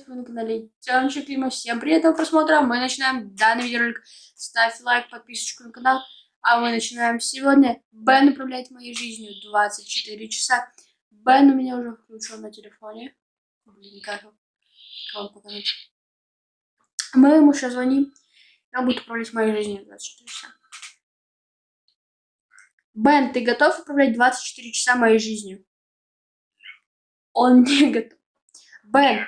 привет, вы на канале Тёмчик Клима. Всем приятного просмотра. Мы начинаем данный видеоролик. Ставь лайк, подписочку на канал. А мы начинаем сегодня. Бен управляет моей жизнью 24 часа. Бен у меня уже включен на телефоне. Блин, как вам показать. Мы ему сейчас звоним. Он будет управлять моей жизнью 24 часа. Бен, ты готов управлять 24 часа моей жизнью? Он не готов. Бен,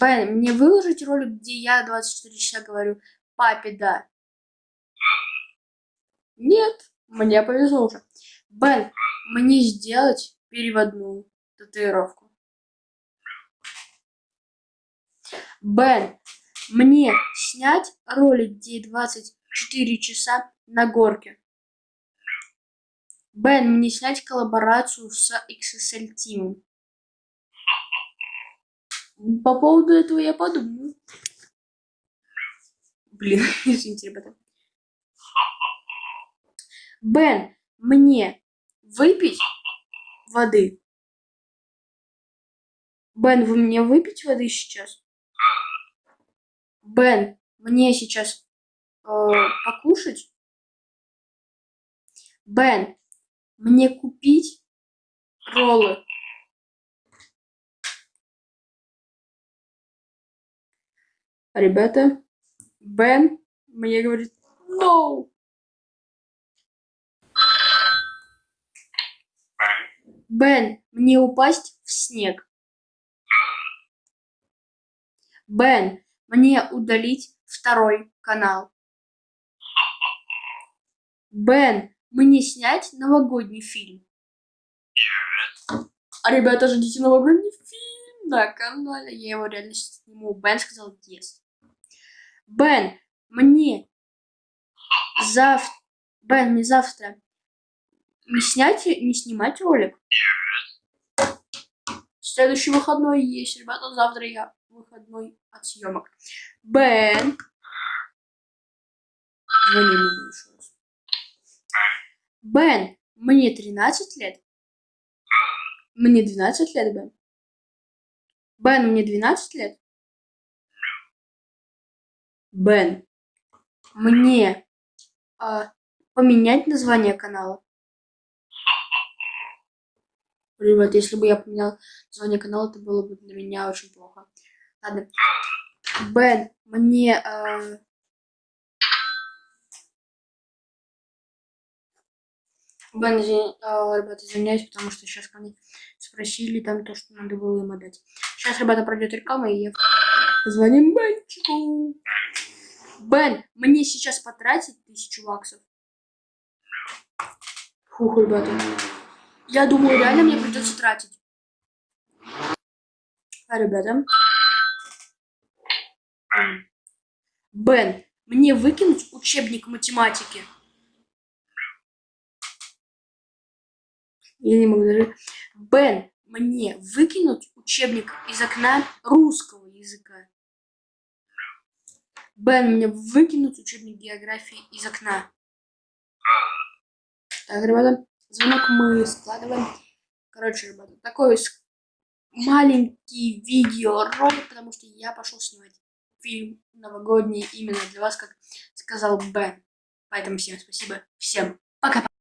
Бен, мне выложить ролик, где я 24 часа говорю папе да? Нет, мне повезло уже. Бен, мне сделать переводную татуировку. Бен, мне снять ролик, где 24 часа на горке. Бен, мне снять коллаборацию с XSL Team. По поводу этого я подумаю. Блин, извините, ребята. Бен, мне выпить воды? Бен, вы мне выпить воды сейчас? Бен, мне сейчас э, покушать? Бен, мне купить роллы? Ребята, Бен мне говорит no. Бен, мне упасть в снег. Бен, мне удалить второй канал. Бен, мне снять новогодний фильм. А ребята, ждите новогодний фильм на канале. Я его реально сниму. Бен сказал yes. Бен, мне завтра... Бен, мне завтра не снять, не снимать ролик? Следующий выходной есть, ребята. Завтра я выходной от съемок. Бен. Звони ему еще раз. Бен, мне 13 лет. Мне 12 лет, Бен. Бен, мне 12 лет. Бен, мне а, поменять название канала? Ребят, если бы я поменял название канала, это было бы для меня очень плохо. Ладно. Бен, мне... А... Бен, извини, а, извиняюсь, потому что сейчас ко мне спросили там то, что надо было им отдать. Сейчас, ребята, пройдет реклама, и я... Звоним Бенчику. Бен, мне сейчас потратить тысячу баксов? Фух, ребята. Я думаю, реально мне придется тратить. А, ребята. Бен, мне выкинуть учебник математики? Я не могу даже... Бен, мне выкинуть учебник из окна русского языка? Бен, мне выкинуть учебник географии из окна. Так, ребята, звонок мы складываем. Короче, ребята, такой маленький видеоролик, потому что я пошел снимать фильм новогодний именно для вас, как сказал Бен. Поэтому всем спасибо, всем пока-пока.